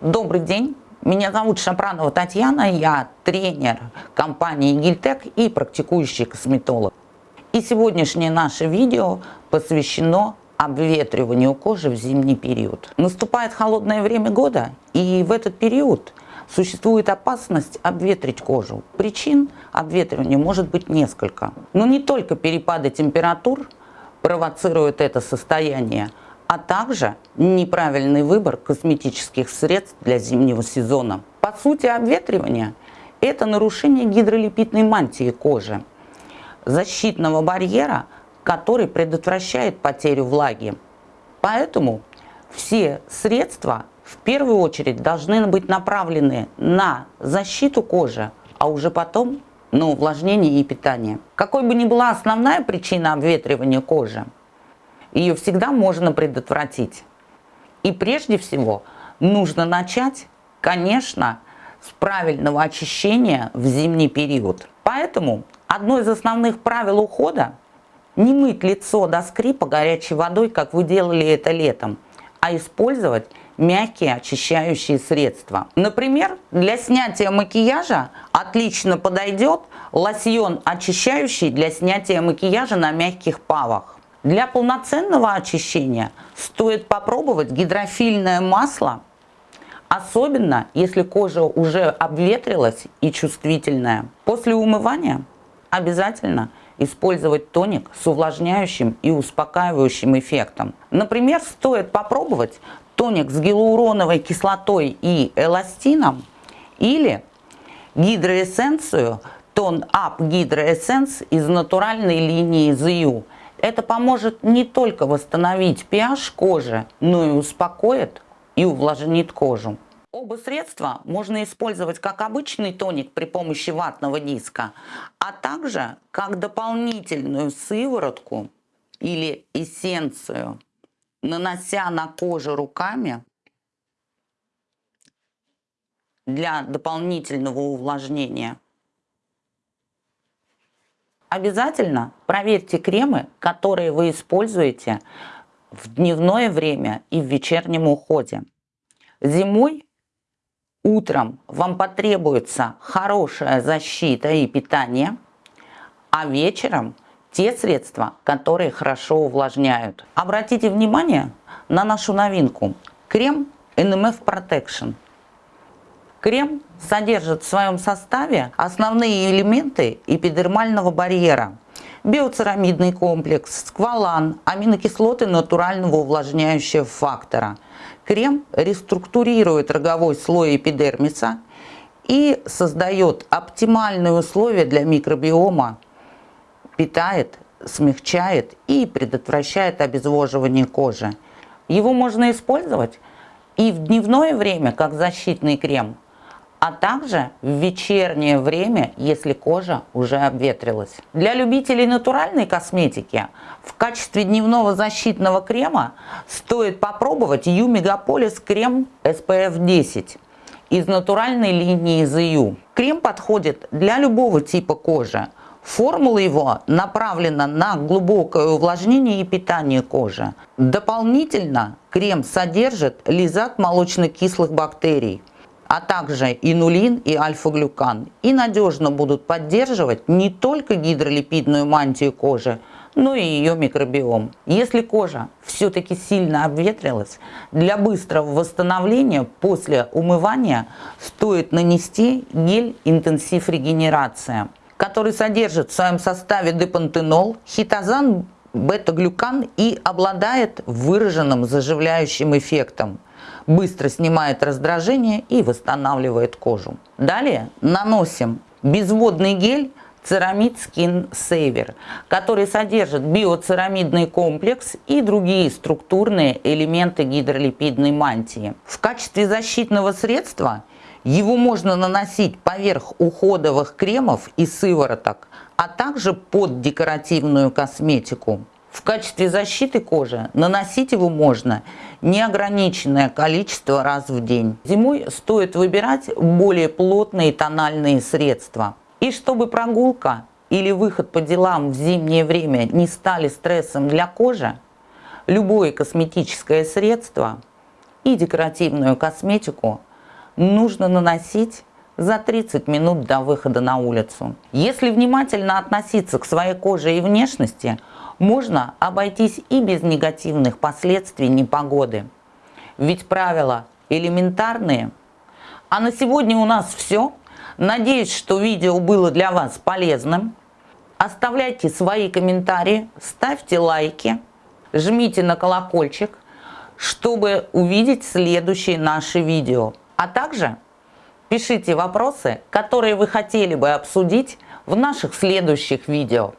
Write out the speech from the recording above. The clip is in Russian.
Добрый день, меня зовут Шапранова Татьяна, я тренер компании Гильтек и практикующий косметолог. И сегодняшнее наше видео посвящено обветриванию кожи в зимний период. Наступает холодное время года, и в этот период существует опасность обветрить кожу. Причин обветривания может быть несколько. Но не только перепады температур провоцируют это состояние, а также неправильный выбор косметических средств для зимнего сезона. По сути, обветривание – это нарушение гидролипидной мантии кожи, защитного барьера, который предотвращает потерю влаги. Поэтому все средства в первую очередь должны быть направлены на защиту кожи, а уже потом на увлажнение и питание. Какой бы ни была основная причина обветривания кожи – ее всегда можно предотвратить. И прежде всего нужно начать, конечно, с правильного очищения в зимний период. Поэтому одно из основных правил ухода – не мыть лицо до скрипа горячей водой, как вы делали это летом, а использовать мягкие очищающие средства. Например, для снятия макияжа отлично подойдет лосьон очищающий для снятия макияжа на мягких павах. Для полноценного очищения стоит попробовать гидрофильное масло, особенно если кожа уже обветрилась и чувствительная. После умывания обязательно использовать тоник с увлажняющим и успокаивающим эффектом. Например, стоит попробовать тоник с гиалуроновой кислотой и эластином или гидроэссенцию Tone Up Hydro из натуральной линии ZU это поможет не только восстановить pH кожи, но и успокоит и увлажнит кожу. Оба средства можно использовать как обычный тоник при помощи ватного диска, а также как дополнительную сыворотку или эссенцию, нанося на кожу руками для дополнительного увлажнения. Обязательно проверьте кремы, которые вы используете в дневное время и в вечернем уходе. Зимой утром вам потребуется хорошая защита и питание, а вечером те средства, которые хорошо увлажняют. Обратите внимание на нашу новинку. Крем NMF Protection – Крем содержит в своем составе основные элементы эпидермального барьера. Биоцерамидный комплекс, сквалан, аминокислоты натурального увлажняющего фактора. Крем реструктурирует роговой слой эпидермиса и создает оптимальные условия для микробиома, питает, смягчает и предотвращает обезвоживание кожи. Его можно использовать и в дневное время как защитный крем – а также в вечернее время, если кожа уже обветрилась. Для любителей натуральной косметики в качестве дневного защитного крема стоит попробовать U Megapolis крем SPF 10 из натуральной линии ZU. Крем подходит для любого типа кожи. Формула его направлена на глубокое увлажнение и питание кожи. Дополнительно крем содержит лизат молочно-кислых бактерий – а также инулин и альфа-глюкан, и надежно будут поддерживать не только гидролипидную мантию кожи, но и ее микробиом. Если кожа все-таки сильно обветрилась, для быстрого восстановления после умывания стоит нанести гель интенсив регенерация, который содержит в своем составе депантенол, хитозан, бета-глюкан и обладает выраженным заживляющим эффектом быстро снимает раздражение и восстанавливает кожу. Далее наносим безводный гель Ceramid Skin Saver, который содержит биоцерамидный комплекс и другие структурные элементы гидролипидной мантии. В качестве защитного средства его можно наносить поверх уходовых кремов и сывороток, а также под декоративную косметику. В качестве защиты кожи наносить его можно неограниченное количество раз в день. Зимой стоит выбирать более плотные тональные средства. И чтобы прогулка или выход по делам в зимнее время не стали стрессом для кожи, любое косметическое средство и декоративную косметику нужно наносить за 30 минут до выхода на улицу. Если внимательно относиться к своей коже и внешности, можно обойтись и без негативных последствий непогоды. Ведь правила элементарные. А на сегодня у нас все. Надеюсь, что видео было для вас полезным. Оставляйте свои комментарии, ставьте лайки, жмите на колокольчик, чтобы увидеть следующие наши видео. А также пишите вопросы, которые вы хотели бы обсудить в наших следующих видео.